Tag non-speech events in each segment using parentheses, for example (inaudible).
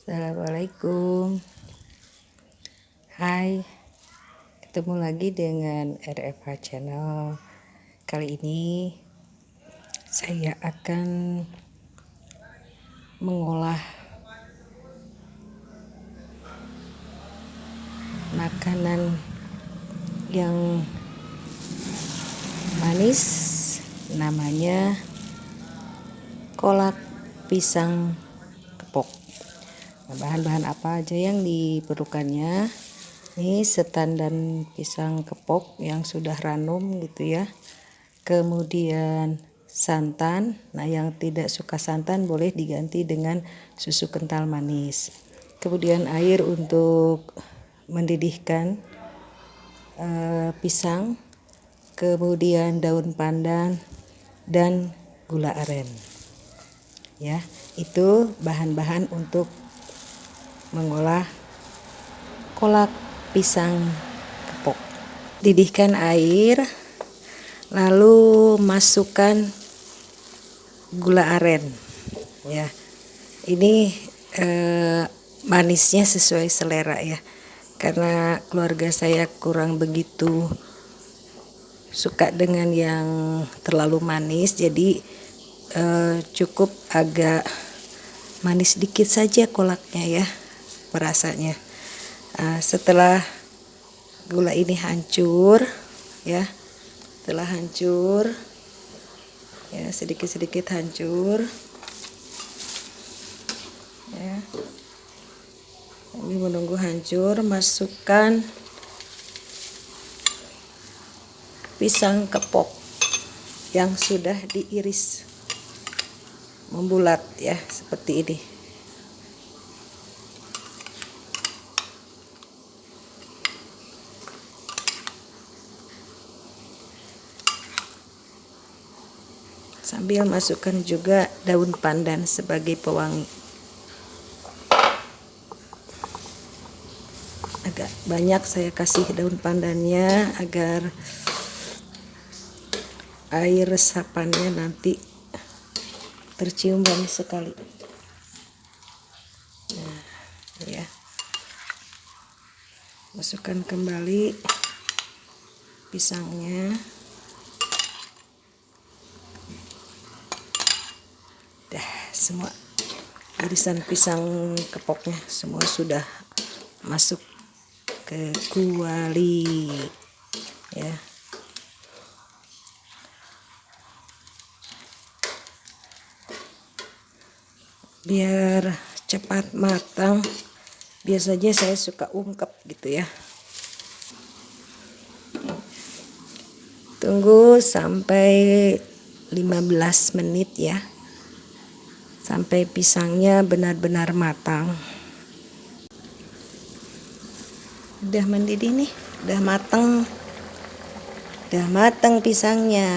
Assalamualaikum. Hai Ketemu lagi dengan RFH Channel. Kali ini Saya akan Mengolah Makanan Yang Manis Namanya Kolak Pisang Kepok bahan-bahan apa aja yang diperlukannya? Ini setan dan pisang kepok yang sudah ranum gitu ya. Kemudian santan. Nah yang tidak suka santan boleh diganti dengan susu kental manis. Kemudian air untuk mendidihkan uh, pisang. Kemudian daun pandan dan gula aren. Ya itu bahan-bahan untuk mengolah kolak pisang kepok. Didihkan air, lalu masukkan gula aren. Ya, ini eh, manisnya sesuai selera ya, karena keluarga saya kurang begitu suka dengan yang terlalu manis, jadi eh, cukup agak manis dikit saja kolaknya ya merasanya. Uh, setelah gula ini hancur ya setelah hancur ya sedikit-sedikit hancur ya ini menunggu hancur masukkan pisang kepok yang sudah diiris membulat ya seperti ini sambil masukkan juga daun pandan sebagai pewangi. Agak banyak saya kasih daun pandannya agar air resapannya nanti tercium banyak sekali. Nah ya. Masukkan kembali pisangnya semua. Irisan pisang kepoknya semua sudah masuk ke kuali. Ya. Biar cepat matang biasanya saya suka ungkep gitu ya. Tunggu sampai 15 menit ya sampai pisangnya benar-benar matang. Udah mendidih nih udah matang udah matang pisangnya.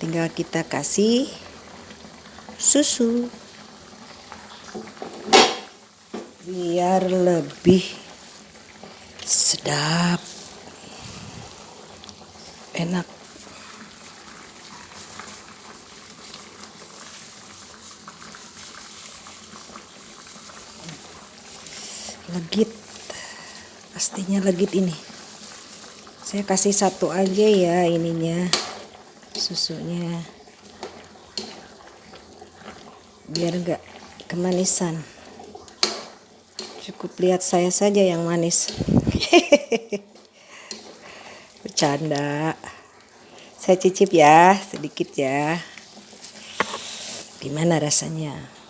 Tinggal kita kasih susu. Biar lebih sedap. Enak legit. Pastinya legit ini. Saya kasih satu aja ya ininya susunya. Biar enggak kemanisan. Cukup lihat saya saja yang manis. (laughs) Bercanda. Saya cicip ya sedikit ya. Gimana rasanya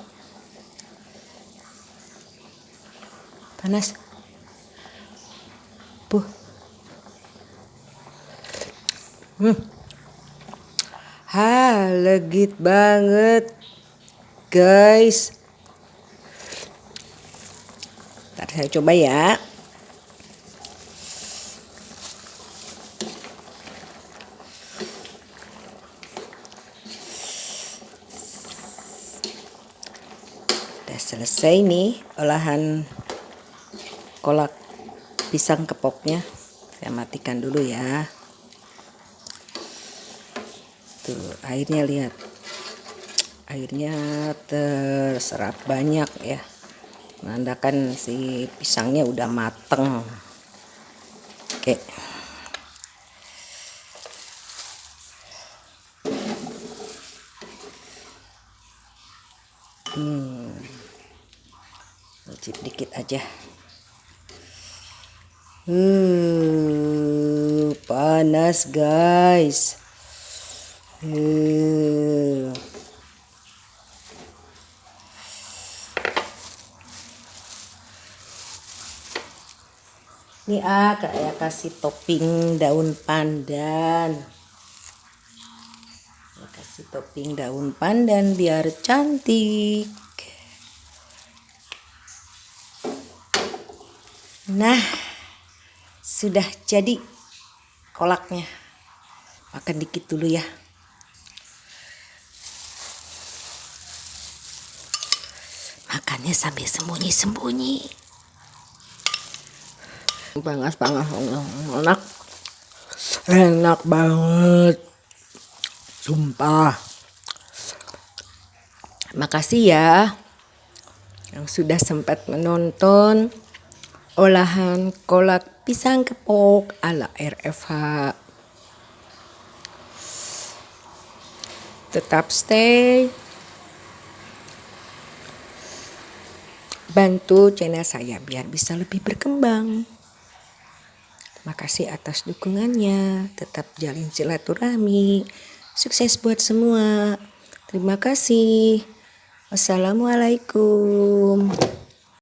panas. Buh hmm. Ha legit banget guys. Ntar saya coba ya. Udah selesai nih olahan kolak pisang kepoknya. Saya matikan dulu ya. Tuh airnya lihat. Airnya terserap banyak ya. Menandakan si pisangnya udah mateng. Oke. Hmm. Dikit aja uh panas guys. Uh ini ah kayak kasih topping daun pandan. Kasih topping daun pandan biar cantik. Nah sudah jadi kolaknya. Makan dikit dulu ya. Makannya sambil sembunyi-sembunyi. Panas panas enak. Enak banget. Sumpah. Makasih ya yang sudah sempat menonton olahan kolak pisang kepok ala RFH tetap stay bantu channel saya biar bisa lebih berkembang Makasih atas dukungannya. Tetap jalin silaturahmi. Sukses buat semua. Terima kasih. Wassalamualaikum.